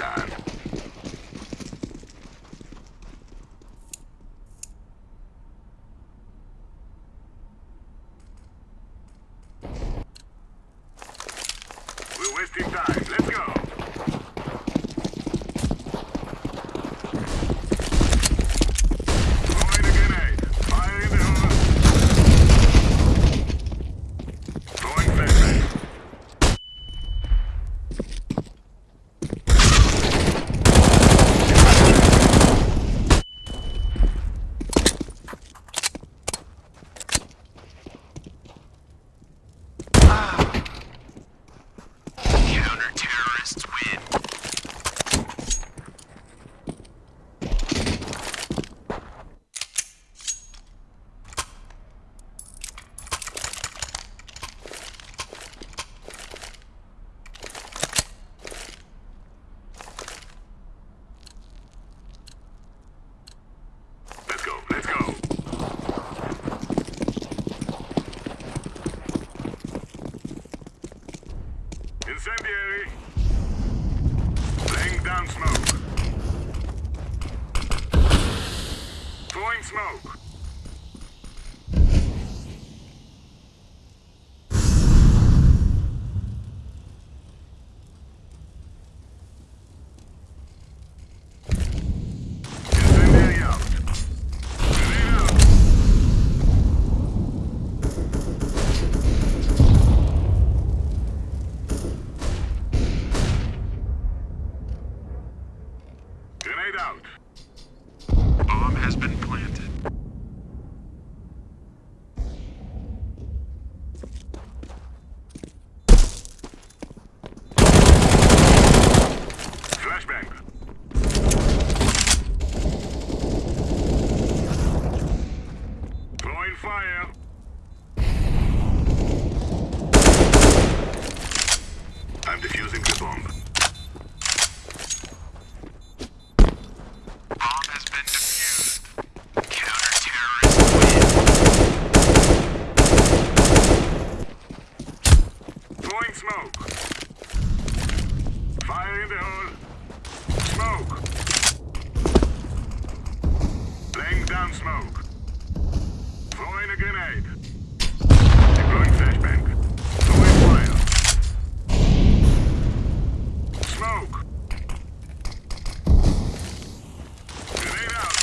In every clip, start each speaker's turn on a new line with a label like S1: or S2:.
S1: time. Incendiary! Laying down smoke. Throwing smoke. on smoke. Throwing a grenade. Deploying flashbang. Throwing fire. Smoke. Grenade out.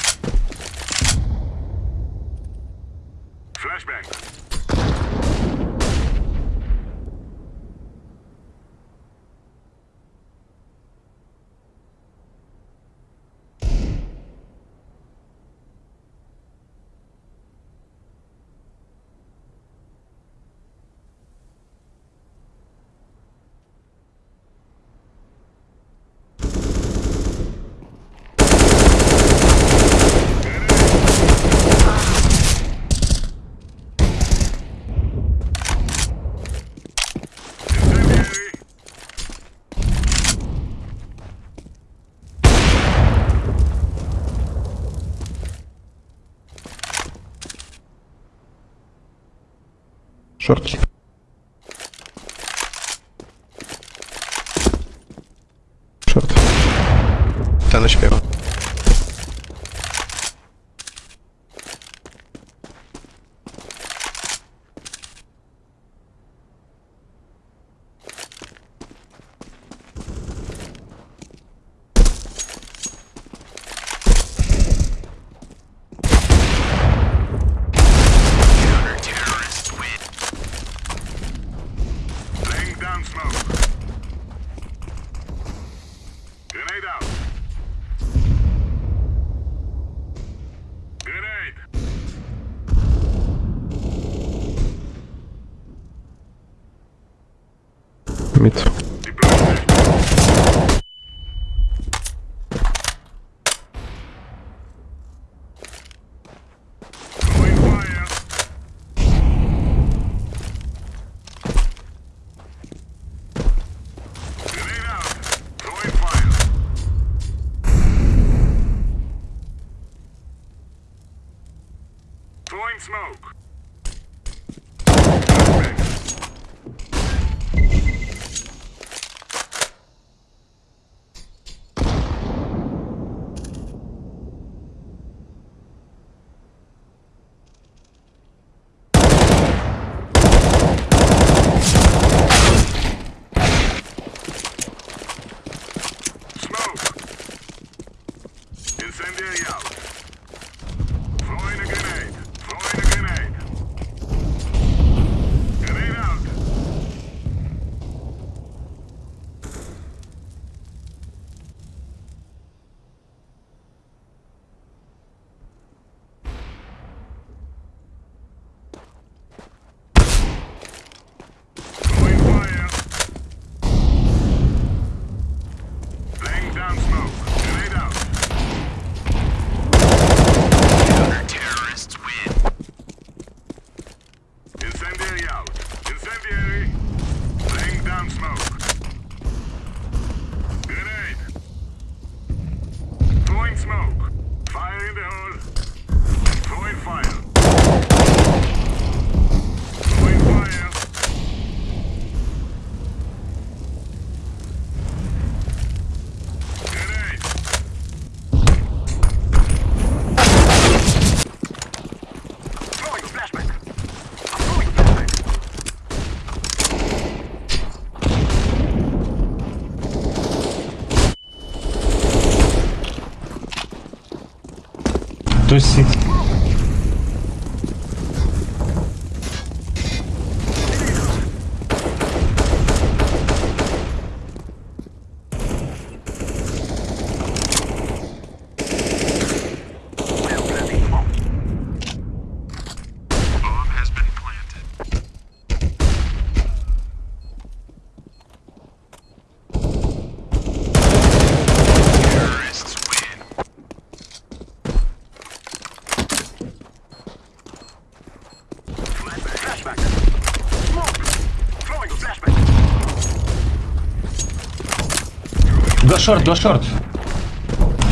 S1: Flashbang.
S2: Шорт. Шорт. Та
S3: ночь
S1: пиво. mid. Smoke.
S4: Tô sim. Два
S1: шорт, два шорт.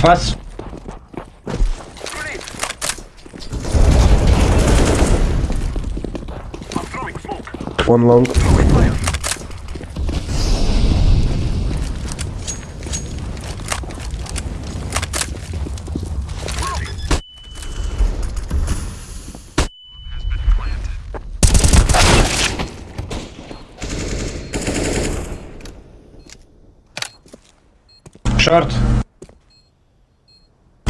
S1: Фас.
S2: One long.
S4: Short.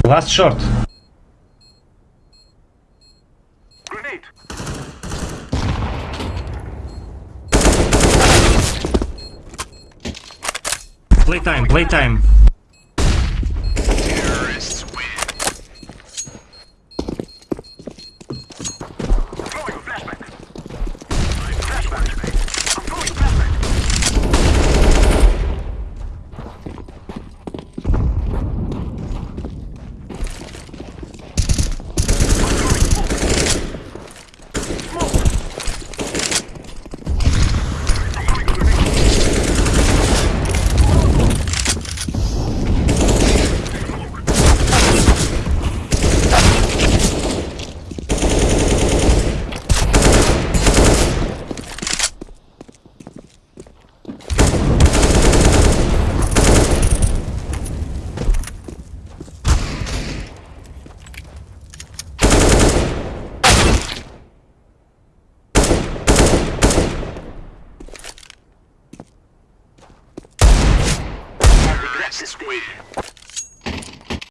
S4: Last short.
S1: Grenade. Play time,
S3: play time.